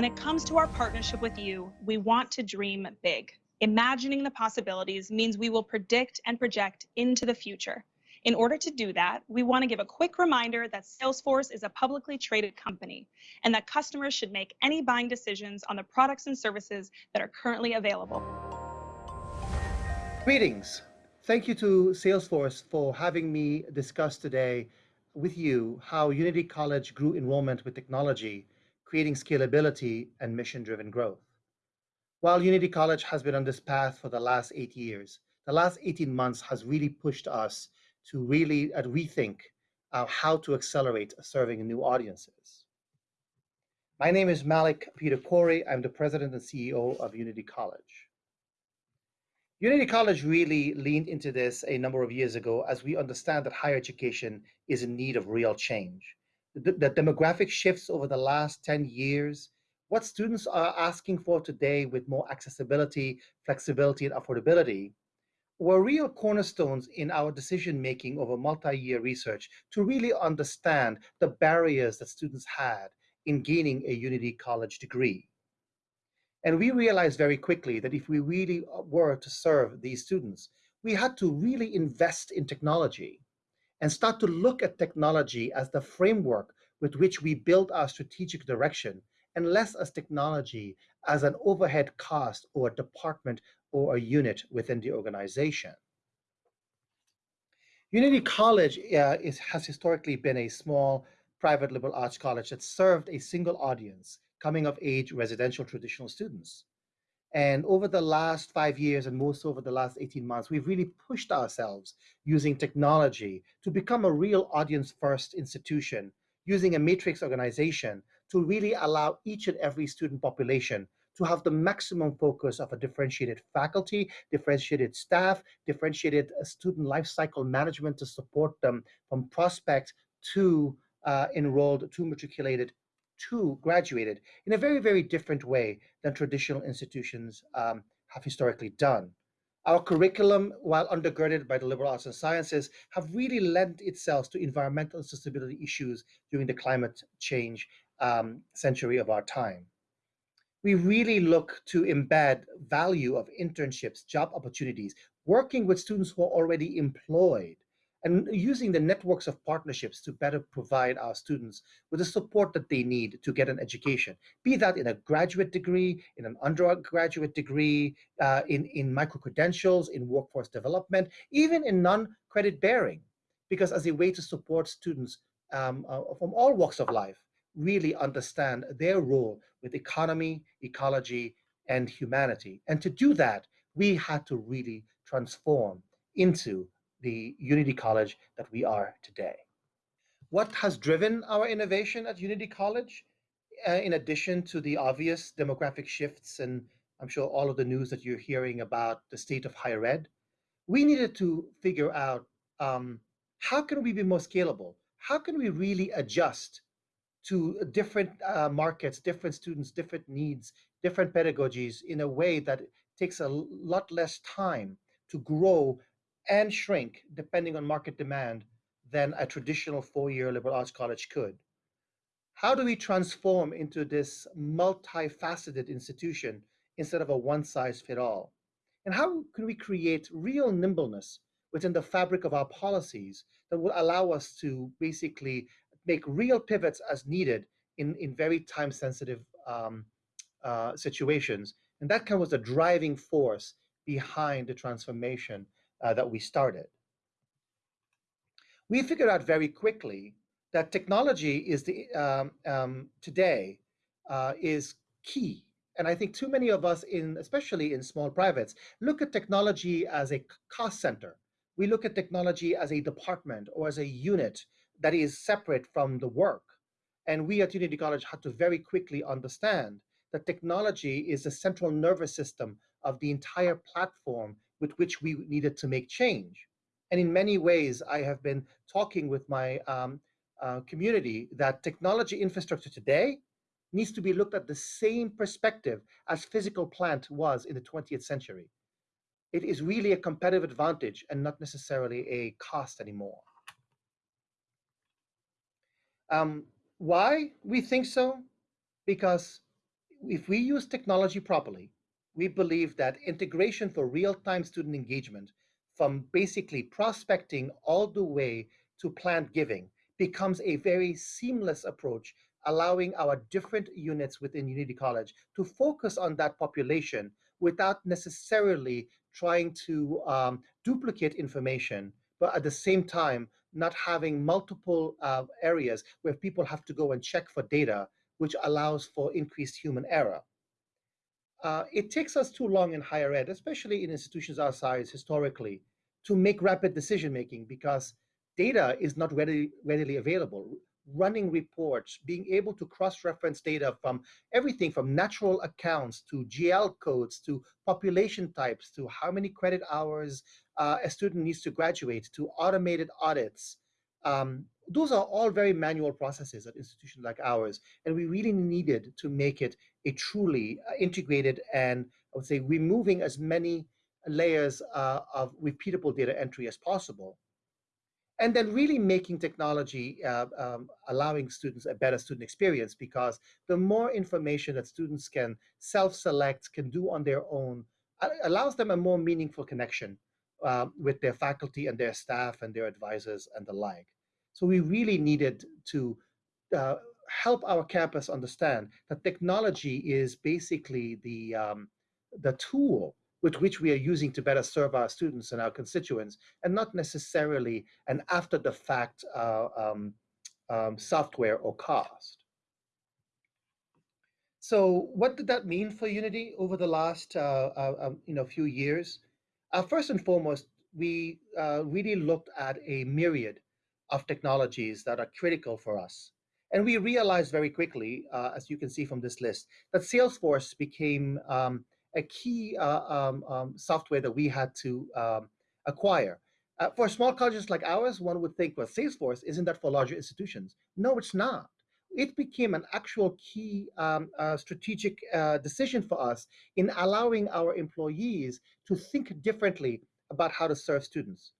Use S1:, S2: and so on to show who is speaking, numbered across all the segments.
S1: When it comes to our partnership with you, we want to dream big. Imagining the possibilities means we will predict and project into the future. In order to do that, we want to give a quick reminder that Salesforce is a publicly traded company and that customers should make any buying decisions on the products and services that are currently available.
S2: Greetings. Thank you to Salesforce for having me discuss today with you how Unity College grew enrollment with technology, creating scalability and mission-driven growth. While Unity College has been on this path for the last eight years, the last 18 months has really pushed us to really uh, rethink uh, how to accelerate serving new audiences. My name is Melik Peter Khoury. I'm the president and CEO of Unity College. Unity College really leaned into this a number of years ago as we understand that higher education is in need of real change. The, the demographic shifts over the last 10 years, what students are asking for today with more accessibility, flexibility, and affordability were real cornerstones in our decision making over multi-year research to really understand the barriers that students had in gaining a Unity College degree. And we realized very quickly that if we really uh, were to serve these students, we had to really invest in technology and start to look at technology as the framework with which we build our strategic direction and less as technology as an overhead cost or a department or a unit within the organization. Unity College uh, is, has historically been a small private liberal arts college that served a single audience, coming of age residential traditional students. And over the last five years and most over the last 18 months, we've really pushed ourselves using technology to become a real audience first institution, using a matrix organization to really allow each and every student population to have the maximum focus of a differentiated faculty, differentiated staff, differentiated uh, student life cycle management to support them from prospect to uh, enrolled to matriculated to graduated in a very, very different way than traditional institutions um, have historically done. Our curriculum, while undergirded by the liberal arts and sciences, have really lent itself to environmental sustainability issues during the climate change um, century of our time we really look to embed value of internships, job opportunities, working with students who are already employed, and using the networks of partnerships to better provide our students with the support that they need to get an education, be that in a graduate degree, in an undergraduate degree, uh, in, in micro-credentials, in workforce development, even in non-credit bearing, because as a way to support students um, uh, from all walks of life, really understand their role with economy, ecology, and humanity. And to do that, we had to really transform into the Unity College that we are today. What has driven our innovation at Unity College? Uh, in addition to the obvious demographic shifts, and I'm sure all of the news that you're hearing about the state of higher ed, we needed to figure out um, how can we be more scalable? How can we really adjust to different uh, markets, different students, different needs, different pedagogies in a way that takes a lot less time to grow and shrink depending on market demand than a traditional four-year liberal arts college could. How do we transform into this multifaceted institution instead of a one-size-fit-all? And how can we create real nimbleness within the fabric of our policies that will allow us to basically make real pivots as needed in, in very time sensitive um, uh, situations. And that kind of was the driving force behind the transformation uh, that we started. We figured out very quickly that technology is the um, um, today uh, is key. And I think too many of us, in especially in small privates, look at technology as a cost center. We look at technology as a department or as a unit that is separate from the work. And we at Unity College had to very quickly understand that technology is the central nervous system of the entire platform with which we needed to make change. And in many ways, I have been talking with my um, uh, community that technology infrastructure today needs to be looked at the same perspective as physical plant was in the 20th century. It is really a competitive advantage and not necessarily a cost anymore. Um, why we think so? Because if we use technology properly, we believe that integration for real-time student engagement from basically prospecting all the way to planned giving becomes a very seamless approach, allowing our different units within Unity College to focus on that population without necessarily trying to um, duplicate information, but at the same time, not having multiple uh, areas where people have to go and check for data, which allows for increased human error. Uh, it takes us too long in higher ed, especially in institutions our size historically, to make rapid decision making because data is not readily, readily available. Running reports, being able to cross-reference data from everything from natural accounts to GL codes to population types to how many credit hours uh, a student needs to graduate to automated audits. Um, those are all very manual processes at institutions like ours, and we really needed to make it a truly uh, integrated and I would say removing as many layers uh, of repeatable data entry as possible. And then really making technology, uh, um, allowing students a better student experience because the more information that students can self-select, can do on their own, allows them a more meaningful connection uh, with their faculty and their staff and their advisors and the like. So we really needed to uh, help our campus understand that technology is basically the, um, the tool with which we are using to better serve our students and our constituents, and not necessarily an after the fact uh, um, um, software or cost. So what did that mean for Unity over the last uh, uh, um, you know, few years? Uh, first and foremost, we uh, really looked at a myriad of technologies that are critical for us. And we realized very quickly, uh, as you can see from this list, that Salesforce became um, a key uh, um, um, software that we had to um, acquire. Uh, for small colleges like ours, one would think, well, Salesforce, isn't that for larger institutions? No, it's not. It became an actual key um, uh, strategic uh, decision for us in allowing our employees to think differently about how to serve students.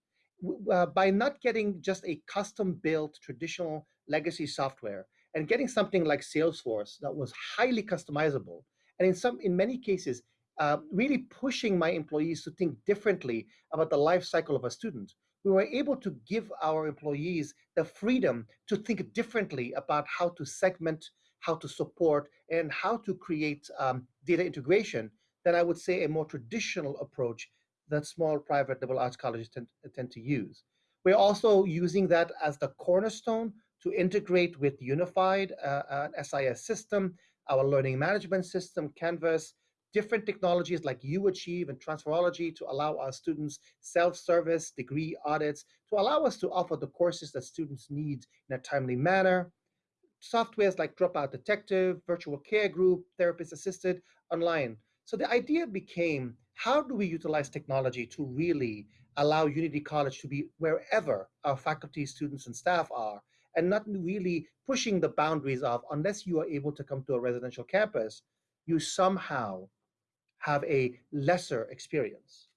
S2: Uh, by not getting just a custom built traditional legacy software and getting something like Salesforce that was highly customizable, and in some, in many cases, uh, really pushing my employees to think differently about the life cycle of a student. We were able to give our employees the freedom to think differently about how to segment, how to support, and how to create um, data integration than I would say a more traditional approach that small private liberal arts colleges tend, tend to use. We're also using that as the cornerstone to integrate with Unified, uh, SIS system, our learning management system, Canvas, different technologies like UAchieve and Transferology to allow our students self-service degree audits, to allow us to offer the courses that students need in a timely manner. Softwares like Dropout Detective, Virtual Care Group, Therapist Assisted, online. So the idea became, how do we utilize technology to really allow Unity College to be wherever our faculty, students, and staff are, and not really pushing the boundaries of, unless you are able to come to a residential campus, you somehow have a lesser experience.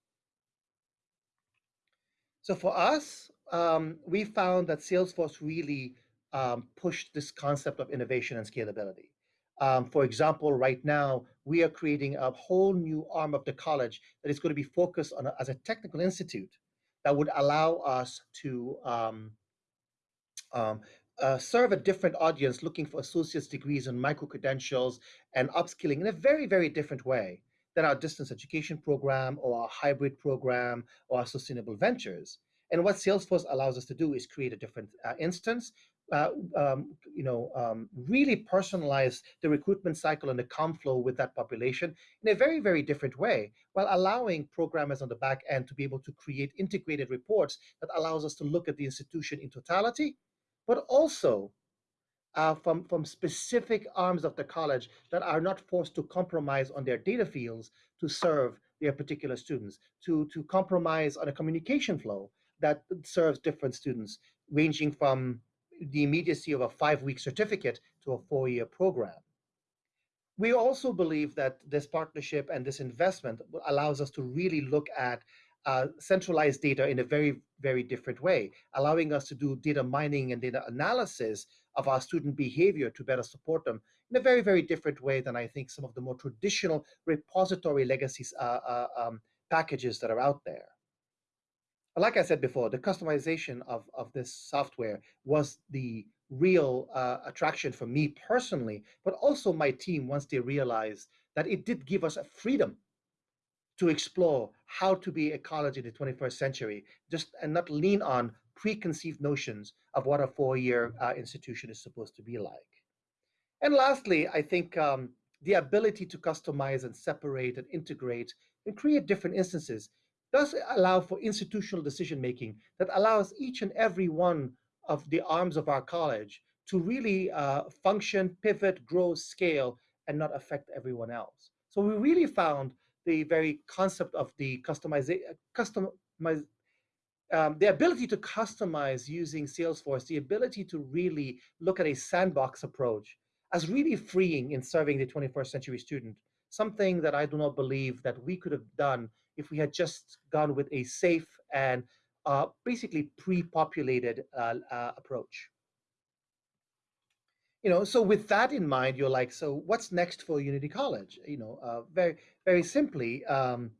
S2: So for us, um, we found that Salesforce really um, pushed this concept of innovation and scalability. Um, for example, right now, we are creating a whole new arm of the college that is going to be focused on a, as a technical institute that would allow us to um, um, uh, serve a different audience looking for associate's degrees and micro-credentials and upskilling in a very, very different way than our distance education program or our hybrid program or our sustainable ventures. And what Salesforce allows us to do is create a different uh, instance, uh, um, you know, um, really personalize the recruitment cycle and the com flow with that population in a very, very different way, while allowing programmers on the back end to be able to create integrated reports that allows us to look at the institution in totality, but also uh, from, from specific arms of the college that are not forced to compromise on their data fields to serve their particular students, to, to compromise on a communication flow that serves different students, ranging from the immediacy of a five-week certificate to a four-year program. We also believe that this partnership and this investment allows us to really look at uh, centralized data in a very, very different way, allowing us to do data mining and data analysis of our student behavior to better support them in a very, very different way than I think some of the more traditional repository legacies uh, uh, um, packages that are out there. Like I said before, the customization of, of this software was the real uh, attraction for me personally, but also my team once they realized that it did give us a freedom to explore how to be a college in the 21st century, just and not lean on preconceived notions of what a four-year uh, institution is supposed to be like. And lastly, I think um, the ability to customize and separate and integrate and create different instances does allow for institutional decision making that allows each and every one of the arms of our college to really uh, function, pivot, grow, scale, and not affect everyone else. So we really found the very concept of the customization, customize, um, the ability to customize using Salesforce, the ability to really look at a sandbox approach as really freeing in serving the 21st century student, something that I do not believe that we could have done if we had just gone with a safe and uh, basically pre-populated uh, uh, approach. You know so with that in mind you're like so what's next for unity college? You know uh, very very simply um,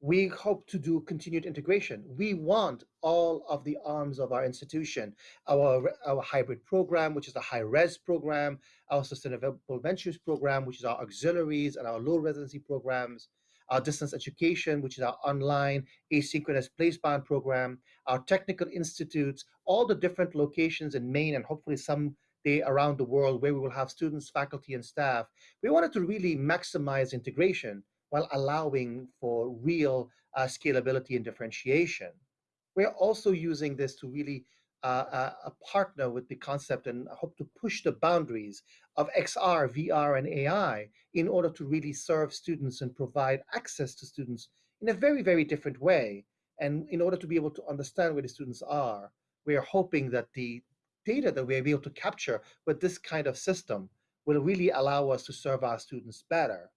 S2: we hope to do continued integration. We want all of the arms of our institution our our hybrid program which is a high res program our sustainable ventures program which is our auxiliaries and our low residency programs our distance education, which is our online asynchronous placebound program, our technical institutes, all the different locations in Maine and hopefully some day around the world where we will have students, faculty, and staff. We wanted to really maximize integration while allowing for real uh, scalability and differentiation. We're also using this to really uh, a partner with the concept and hope to push the boundaries of XR, VR, and AI in order to really serve students and provide access to students in a very, very different way. And in order to be able to understand where the students are, we are hoping that the data that we're able to capture with this kind of system will really allow us to serve our students better.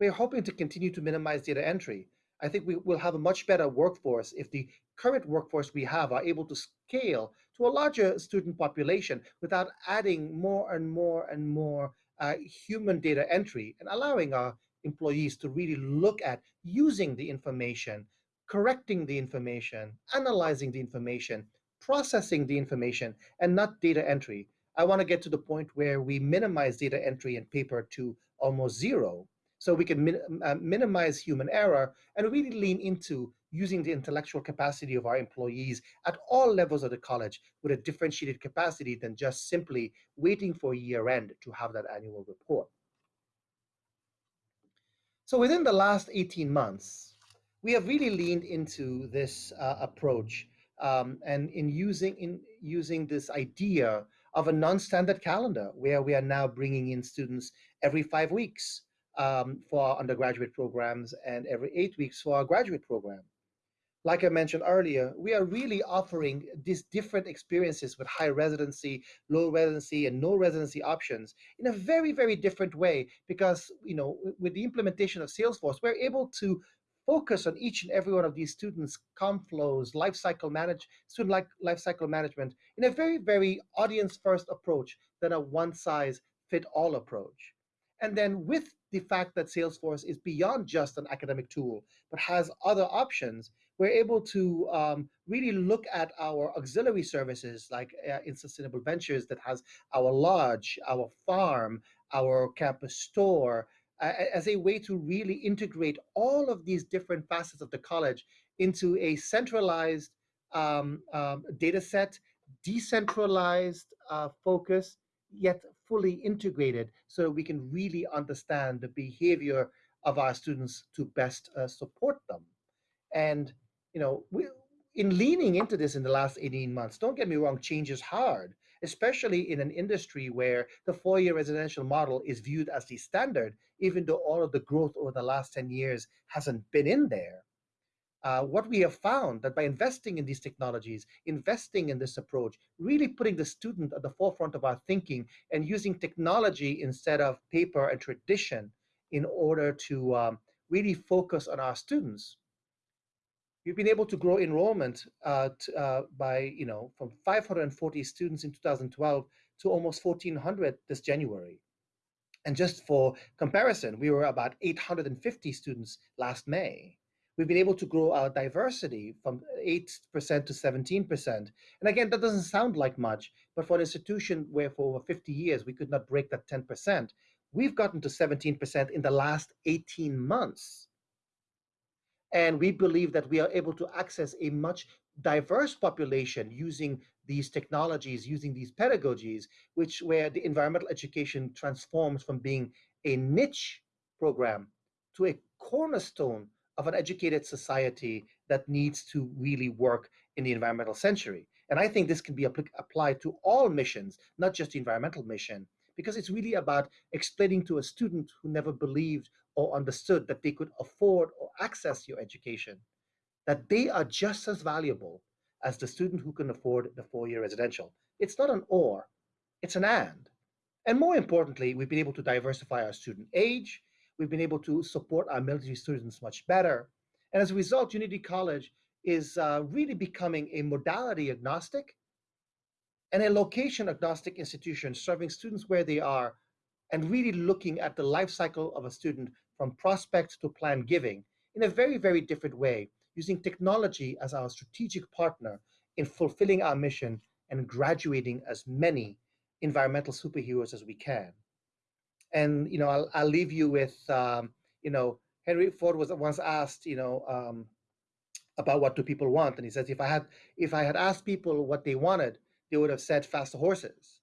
S2: We're hoping to continue to minimize data entry. I think we will have a much better workforce if the current workforce we have are able to scale to a larger student population without adding more and more and more uh, human data entry and allowing our employees to really look at using the information, correcting the information, analyzing the information, processing the information and not data entry. I want to get to the point where we minimize data entry and paper to almost zero so we can min uh, minimize human error and really lean into using the intellectual capacity of our employees at all levels of the college with a differentiated capacity than just simply waiting for year end to have that annual report. So within the last 18 months, we have really leaned into this uh, approach um, and in using in using this idea of a non-standard calendar where we are now bringing in students every five weeks um, for our undergraduate programs and every eight weeks for our graduate program. Like I mentioned earlier, we are really offering these different experiences with high residency, low residency, and no residency options in a very, very different way because, you know, with the implementation of Salesforce, we're able to focus on each and every one of these students' com flows, life cycle manage, student like life cycle management in a very, very audience first approach than a one size fit all approach. And then with the fact that Salesforce is beyond just an academic tool, but has other options, we're able to um, really look at our auxiliary services like uh, in Sustainable Ventures that has our lodge, our farm, our campus store, uh, as a way to really integrate all of these different facets of the college into a centralized um, um, data set, decentralized uh, focus, yet fully integrated so we can really understand the behavior of our students to best uh, support them. And, you know, we, in leaning into this in the last 18 months, don't get me wrong, change is hard especially in an industry where the four-year residential model is viewed as the standard, even though all of the growth over the last 10 years hasn't been in there. Uh, what we have found that by investing in these technologies, investing in this approach, really putting the student at the forefront of our thinking and using technology instead of paper and tradition in order to um, really focus on our students, we've been able to grow enrollment uh, uh, by, you know, from 540 students in 2012 to almost 1,400 this January. And just for comparison, we were about 850 students last May. We've been able to grow our diversity from 8% to 17%. And again, that doesn't sound like much, but for an institution where for over 50 years we could not break that 10%, we've gotten to 17% in the last 18 months. And we believe that we are able to access a much diverse population using these technologies, using these pedagogies, which where the environmental education transforms from being a niche program to a cornerstone of an educated society that needs to really work in the environmental century. And I think this can be applied to all missions, not just the environmental mission, because it's really about explaining to a student who never believed or understood that they could afford or access your education, that they are just as valuable as the student who can afford the four-year residential. It's not an or, it's an and. And more importantly, we've been able to diversify our student age. We've been able to support our military students much better. And as a result, Unity College is uh, really becoming a modality agnostic and a location agnostic institution serving students where they are and really looking at the life cycle of a student from prospect to plan giving in a very, very different way using technology as our strategic partner in fulfilling our mission and graduating as many environmental superheroes as we can. And, you know, I'll, I'll leave you with, um, you know, Henry Ford was once asked, you know, um, about what do people want. And he says, if I had, if I had asked people what they wanted, they would have said faster horses.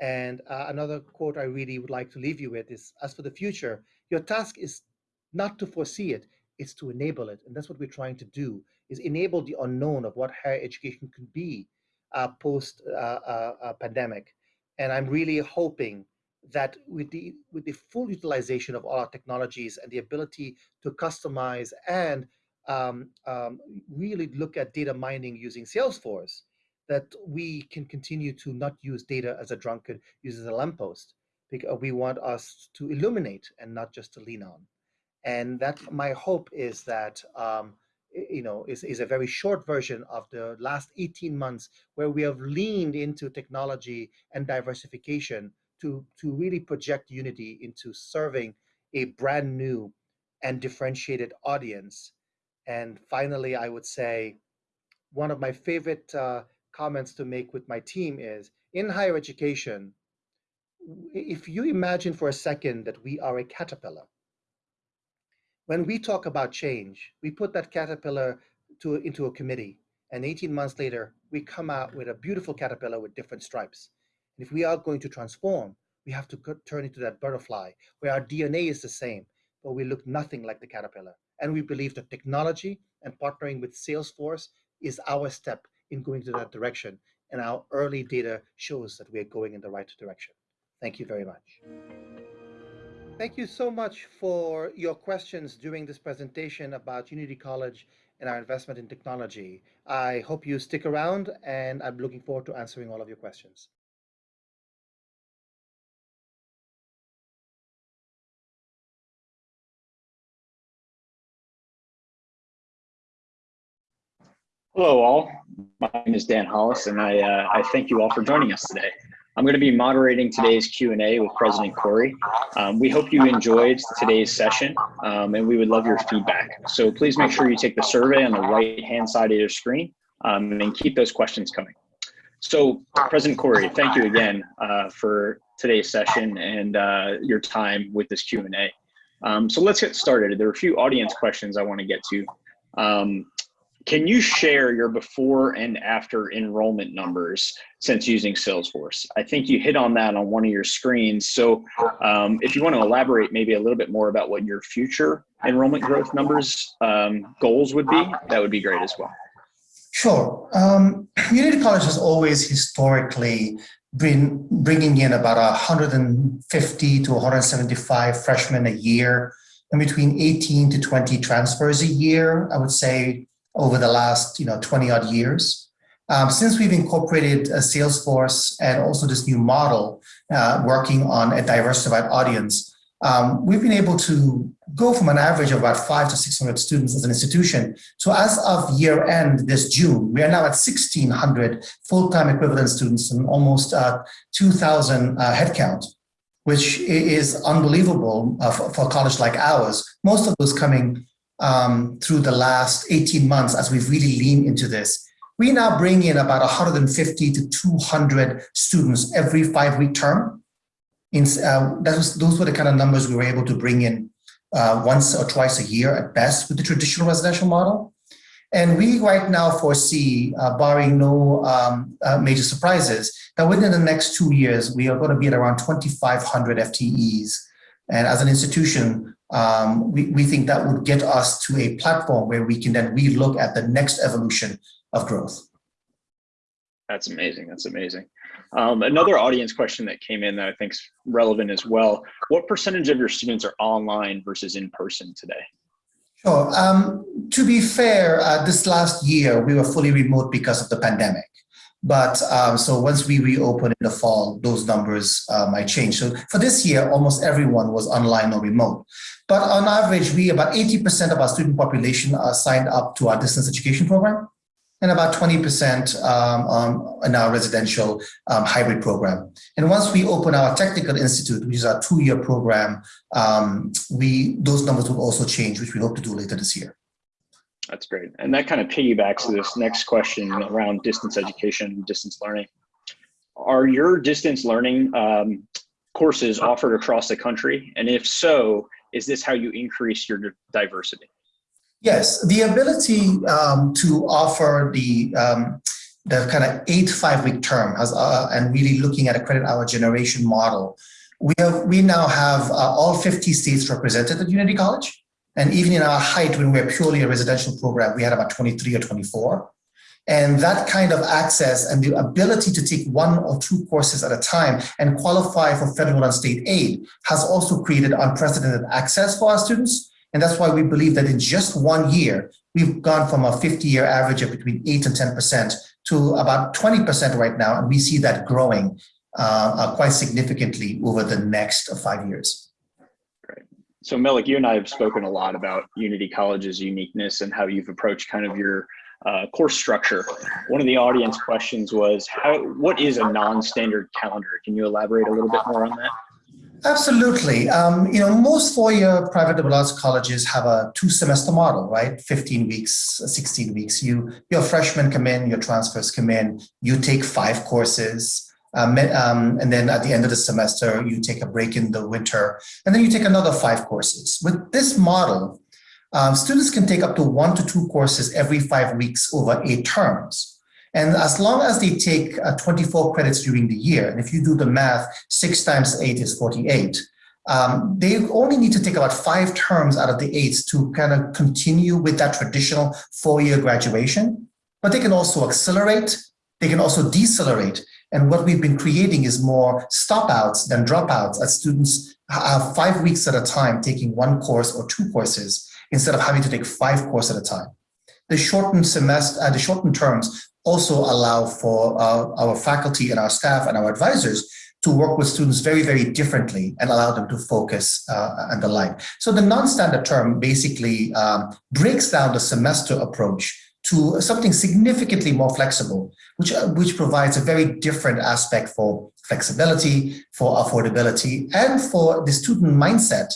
S2: And uh, another quote I really would like to leave you with is, as for the future, your task is not to foresee it, it, is to enable it. And that's what we're trying to do, is enable the unknown of what higher education could be uh, post uh, uh, uh, pandemic. And I'm really hoping that with the with the full utilization of all our technologies and the ability to customize and um, um, really look at data mining using Salesforce, that we can continue to not use data as a drunkard uses a lamppost, because we want us to illuminate and not just to lean on. And that my hope is that, um, you know, is, is a very short version of the last 18 months where we have leaned into technology and diversification to, to really project Unity into serving a brand new and differentiated audience. And finally, I would say one of my favorite uh, comments to make with my team is in higher education, if you imagine for a second that we are a caterpillar, when we talk about change, we put that caterpillar to, into a committee, and 18 months later, we come out with a beautiful caterpillar with different stripes. And if we are going to transform, we have to turn into that butterfly, where our DNA is the same, but we look nothing like the caterpillar. And we believe that technology and partnering with Salesforce is our step in going to that direction. And our early data shows that we are going in the right direction. Thank you very much. Thank you so much for your questions during this presentation about Unity College and our investment in technology. I hope you stick around and I'm looking forward to answering all of your questions.
S3: Hello all, my name is Dan Hollis and I, uh, I thank you all for joining us today. I'm going to be moderating today's Q&A with President Khoury. Um, we hope you enjoyed today's session um, and we would love your feedback. So please make sure you take the survey on the right hand side of your screen um, and keep those questions coming. So President Khoury, thank you again uh, for today's session and uh, your time with this Q&A. Um, so let's get started. There are a few audience questions I want to get to. Um, can you share your before and after enrollment numbers since using Salesforce? I think you hit on that on one of your screens. So um, if you want to elaborate maybe a little bit more about what your future enrollment growth numbers um, goals would be, that would be great as well.
S4: Sure. Um, Unity College has always historically been bringing in about 150 to 175 freshmen a year and between 18 to 20 transfers a year. I would say over the last you know 20 odd years. Um, since we've incorporated a Salesforce and also this new model uh, working on a diversified audience, um, we've been able to go from an average of about five to 600 students as an institution. So as of year end this June, we are now at 1,600 full-time equivalent students and almost uh, 2,000 uh, headcount
S2: which is unbelievable uh, for, for a college like ours. Most of those coming um, through the last 18 months as we've really leaned into this. We now bring in about 150 to 200 students every five-week term. In, uh, was, those were the kind of numbers we were able to bring in uh, once or twice a year at best with the traditional residential model. And we right now foresee, uh, barring no um, uh, major surprises, that within the next two years, we are going to be at around 2,500 FTEs. And as an institution, um, we, we think that would get us to a platform where we can then relook at the next evolution of growth.
S3: That's amazing. That's amazing. Um, another audience question that came in that I think is relevant as well. What percentage of your students are online versus in person today?
S2: Sure. Um, to be fair, uh, this last year we were fully remote because of the pandemic. But um, so once we reopen in the fall, those numbers uh, might change. So for this year, almost everyone was online or remote. But on average, we about 80% of our student population are signed up to our distance education program and about 20% um, um, in our residential um, hybrid program. And once we open our technical institute, which is our two-year program, um, we those numbers will also change, which we hope to do later this year.
S3: That's great. And that kind of piggybacks to this next question around distance education, distance learning. Are your distance learning um, courses offered across the country? And if so, is this how you increase your diversity?
S2: Yes, the ability um, to offer the um, the kind of eight five week term has, uh, and really looking at a credit hour generation model. We have we now have uh, all 50 states represented at Unity College. And even in our height, when we're purely a residential program, we had about 23 or 24. And that kind of access and the ability to take one or two courses at a time and qualify for federal and state aid has also created unprecedented access for our students. And that's why we believe that in just one year, we've gone from a 50 year average of between 8 and 10% to about 20% right now. And we see that growing uh, uh, quite significantly over the next five years.
S3: So Melik, you and I have spoken a lot about Unity College's uniqueness and how you've approached kind of your uh, course structure. One of the audience questions was, how, what is a non-standard calendar? Can you elaborate a little bit more on that?
S2: Absolutely. Um, you know, most four-year private liberal arts colleges have a two-semester model, right? 15 weeks, 16 weeks. You, your freshmen come in, your transfers come in, you take five courses, um, um, and then at the end of the semester, you take a break in the winter, and then you take another five courses. With this model, um, students can take up to one to two courses every five weeks over eight terms. And as long as they take uh, 24 credits during the year, and if you do the math, six times eight is 48, um, they only need to take about five terms out of the eight to kind of continue with that traditional four-year graduation. But they can also accelerate, they can also decelerate, and what we've been creating is more stopouts than dropouts as students have five weeks at a time taking one course or two courses instead of having to take five courses at a time. The shortened semester, uh, the shortened terms also allow for uh, our faculty and our staff and our advisors to work with students very, very differently and allow them to focus uh, and the like. So the non-standard term basically um, breaks down the semester approach to something significantly more flexible, which, uh, which provides a very different aspect for flexibility, for affordability, and for the student mindset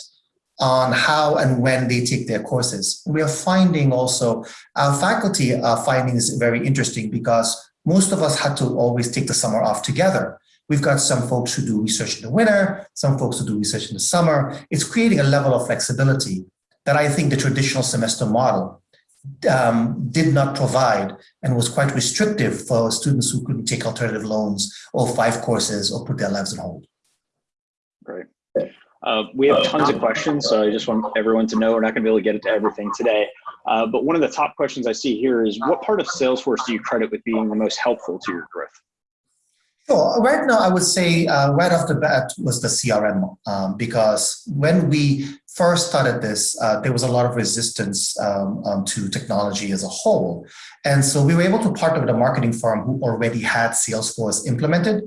S2: on how and when they take their courses. We are finding also, our faculty are finding this very interesting because most of us had to always take the summer off together. We've got some folks who do research in the winter, some folks who do research in the summer. It's creating a level of flexibility that I think the traditional semester model um, did not provide and was quite restrictive for students who couldn't take alternative loans or five courses or put their lives on hold.
S3: Great. Uh, we have tons of questions, so I just want everyone to know we're not going to be able to get into everything today. Uh, but one of the top questions I see here is what part of Salesforce do you credit with being the most helpful to your growth?
S2: Sure. Right now, I would say uh, right off the bat was the CRM um, because when we first started this, uh, there was a lot of resistance um, um, to technology as a whole. And so we were able to partner with a marketing firm who already had Salesforce implemented.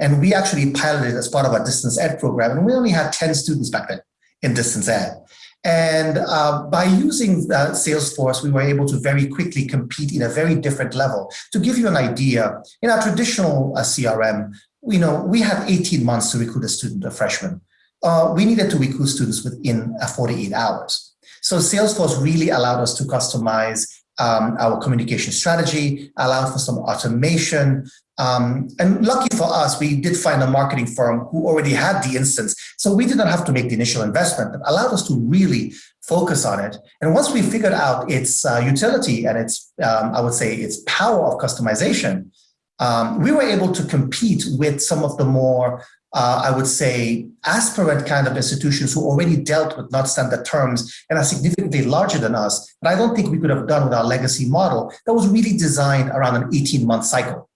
S2: And we actually piloted as part of our distance ed program. And we only had 10 students back then in distance ed. And uh, by using uh, Salesforce, we were able to very quickly compete in a very different level. To give you an idea, in our traditional uh, CRM, you know, we had 18 months to recruit a student, a freshman. Uh, we needed to recruit students within uh, 48 hours. So Salesforce really allowed us to customize um, our communication strategy, allowed for some automation. Um, and lucky for us, we did find a marketing firm who already had the instance. So we did not have to make the initial investment that allowed us to really focus on it. And once we figured out its uh, utility and its, um, I would say, its power of customization, um, we were able to compete with some of the more uh, I would say, aspirant kind of institutions who already dealt with not standard terms and are significantly larger than us. But I don't think we could have done with our legacy model that was really designed around an 18 month cycle.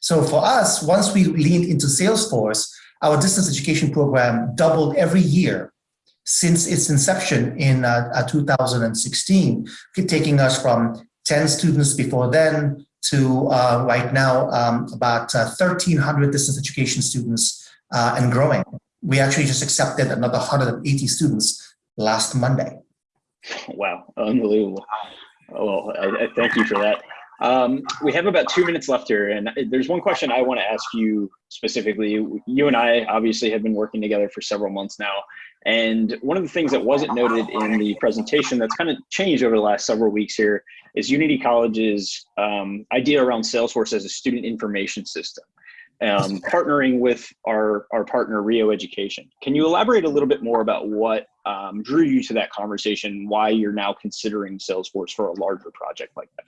S2: So for us, once we leaned into Salesforce, our distance education program doubled every year since its inception in uh, uh 2016, taking us from 10 students before then to uh, right now um, about 1,300 uh, distance education students uh, and growing. We actually just accepted another 180 students last Monday.
S3: Wow, unbelievable. Well, I, I thank you for that. Um, we have about two minutes left here, and there's one question I want to ask you specifically. You and I obviously have been working together for several months now, and one of the things that wasn't noted in the presentation that's kind of changed over the last several weeks here is Unity College's um, idea around Salesforce as a student information system um, partnering with our, our partner Rio Education. Can you elaborate a little bit more about what um, drew you to that conversation, why you're now considering Salesforce for a larger project like that?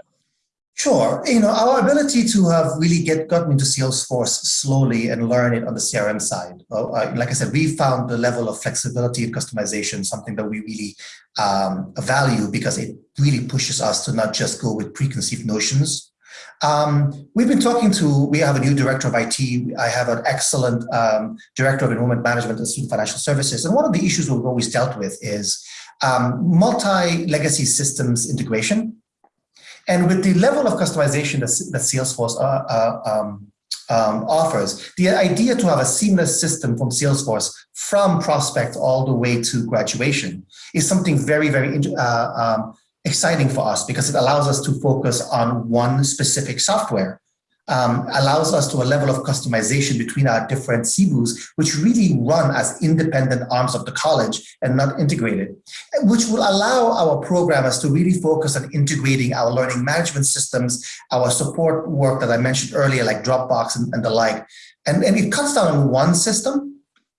S2: Sure. You know, our ability to have really get gotten into Salesforce slowly and learn it on the CRM side. Uh, like I said, we found the level of flexibility and customization something that we really um, value because it really pushes us to not just go with preconceived notions um, we've been talking to, we have a new director of IT. I have an excellent um, director of enrollment management and student financial services. And one of the issues we've always dealt with is um, multi-legacy systems integration. And with the level of customization that, that Salesforce uh, uh, um, um, offers, the idea to have a seamless system from Salesforce from prospect all the way to graduation is something very, very uh, um, exciting for us because it allows us to focus on one specific software. Um, allows us to a level of customization between our different CBUs, which really run as independent arms of the college and not integrated, which will allow our programmers to really focus on integrating our learning management systems, our support work that I mentioned earlier, like Dropbox and, and the like. And, and it cuts down on one system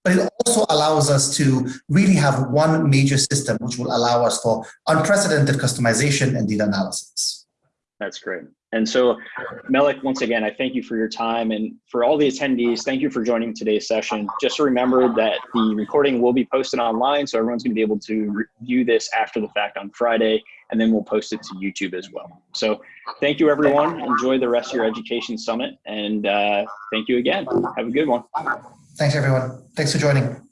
S2: but it also allows us to really have one major system, which will allow us for unprecedented customization and data analysis.
S3: That's great. And so, Melik, once again, I thank you for your time and for all the attendees. Thank you for joining today's session. Just remember that the recording will be posted online, so everyone's going to be able to view this after the fact on Friday, and then we'll post it to YouTube as well. So, thank you, everyone. Enjoy the rest of your education summit, and uh, thank you again. Have a good one.
S2: Thanks, everyone. Thanks for joining.